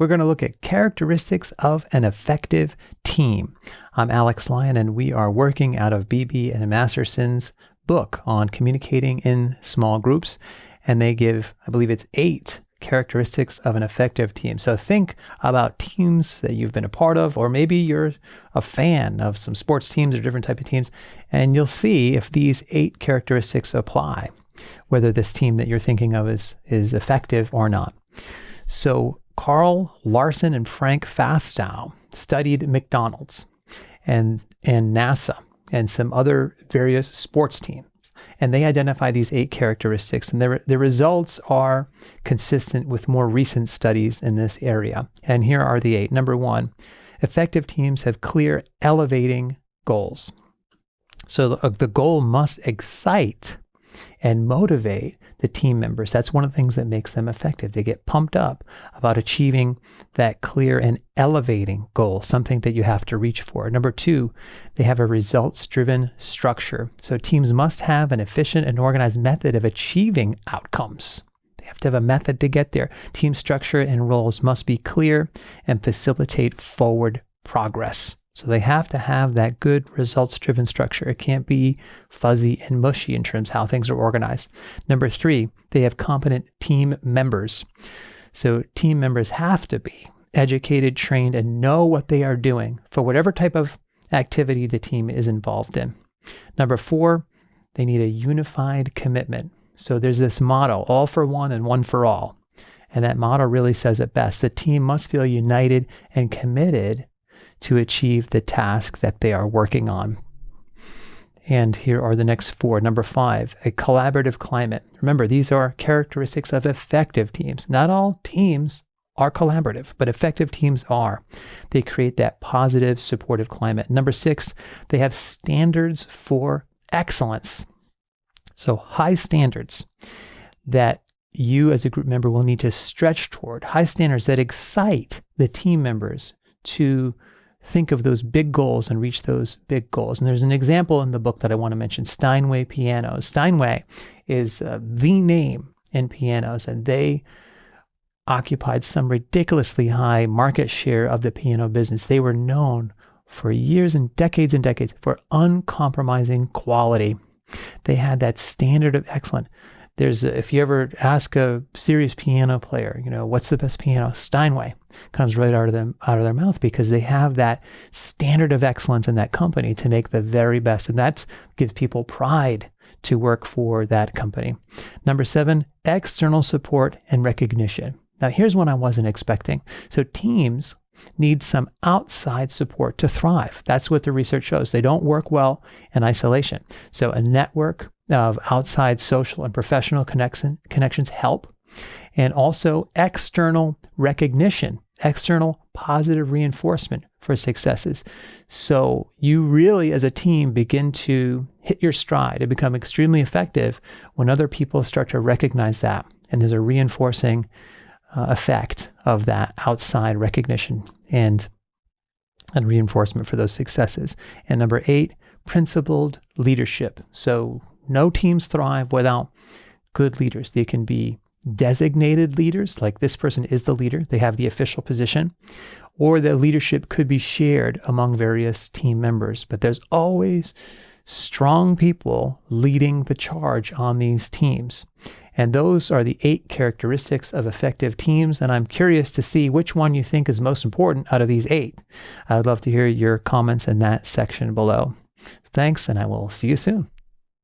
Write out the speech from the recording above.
we're going to look at characteristics of an effective team. I'm Alex Lyon, and we are working out of Beebe and Masterson's book on communicating in small groups. And they give, I believe it's eight characteristics of an effective team. So think about teams that you've been a part of, or maybe you're a fan of some sports teams or different type of teams, and you'll see if these eight characteristics apply, whether this team that you're thinking of is, is effective or not. So Carl Larson and Frank LaFasto studied McDonald's and, and NASA and some other various sports teams. And they identify these eight characteristics, and their, the results are consistent with more recent studies in this area. And here are the eight. Number one, effective teams have clear, elevating goals. So the, the goal must excite and motivate the team members. That's one of the things that makes them effective. They get pumped up about achieving that clear and elevating goal, something that you have to reach for. Number two, they have a results driven structure. So teams must have an efficient and organized method of achieving outcomes. They have to have a method to get there. Team structure and roles must be clear and facilitate forward progress. So they have to have that good results driven structure. It can't be fuzzy and mushy in terms of how things are organized. Number three, they have competent team members. So team members have to be educated, trained, and know what they are doing for whatever type of activity the team is involved in. Number four, they need a unified commitment. So there's this motto all for one and one for all. And that motto really says it best. The team must feel united and committed to achieve the task that they are working on. And here are the next four. Number five, a collaborative climate. Remember, these are characteristics of effective teams. Not all teams are collaborative, but effective teams are. They create that positive, supportive climate. Number six, they have standards for excellence. So, high standards that you as a group member will need to stretch toward, high standards that excite the team members to think of those big goals and reach those big goals. And there's an example in the book that I want to mention Steinway Pianos. Steinway is uh, the name in pianos, and they occupied some ridiculously high market share of the piano business. They were known for years and decades and decades for uncompromising quality. They had that standard of excellence there's a, if you ever ask a serious piano player, you know, what's the best piano? Steinway comes right out of them out of their mouth because they have that standard of excellence in that company to make the very best, and that gives people pride to work for that company. Number seven, external support and recognition. Now, here's one I wasn't expecting. So, teams need some outside support to thrive. That's what the research shows. They don't work well in isolation. So, a network of outside social and professional connection, connections help, and also external recognition, external positive reinforcement for successes. So you really, as a team, begin to hit your stride and become extremely effective when other people start to recognize that. And there's a reinforcing uh, effect of that outside recognition and, and reinforcement for those successes. And number eight, principled leadership. So no teams thrive without good leaders. They can be designated leaders, like this person is the leader, they have the official position, or the leadership could be shared among various team members. But there's always strong people leading the charge on these teams. And those are the eight characteristics of effective teams. And I'm curious to see which one you think is most important out of these eight. I would love to hear your comments in that section below. Thanks, and I will see you soon.